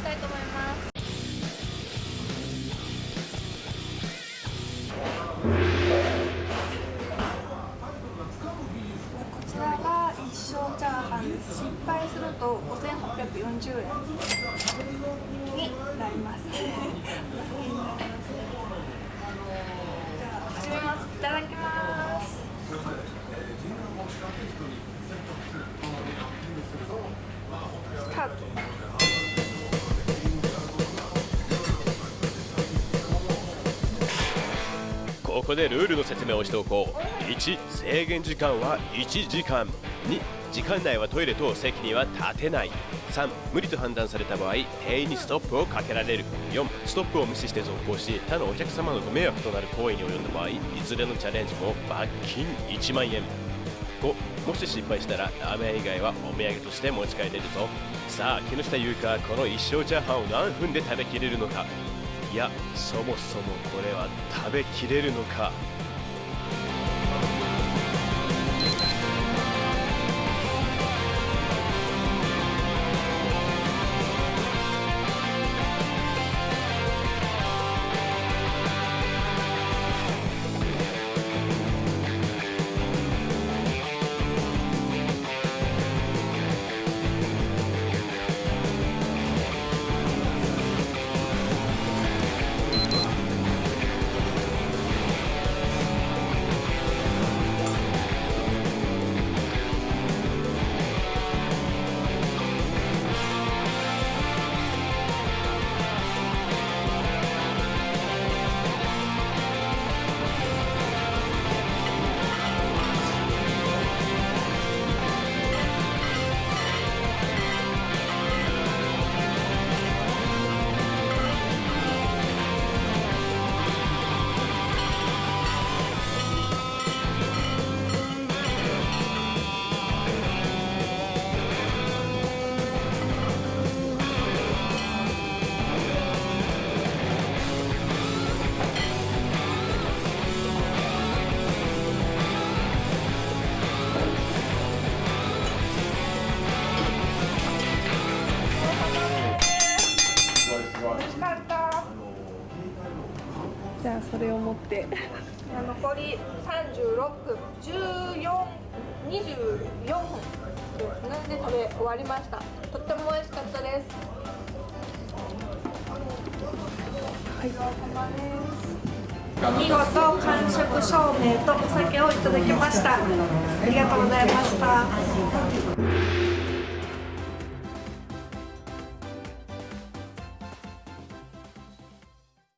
したいと思います。失敗すると5840円になります。じゃあ始めます。いただきます。スタート。ここでルールの説明をしておこう。1制限時間は1時間。2時間内はトイレ等席には立てない。3無理と判断された場合店員にストップをかけられる。4ストップを無視して続行し他のお客様のご迷惑となる行為に及んだ場合いずれのチャレンジも罰金1万円。5もし失敗したらラーメン以外はお土産として持ち帰れるぞ。さあ木下優香はこの一生チャーハンを何分で食べきれるのか。いやそもそもこれは食べきれるのか？美味しかった。じゃあそれを持って。残り36分、14、24分ですね。で食べ終わりました。とっても美味しかったです。見事完食証明とお酒をいただきました。ありがとうございました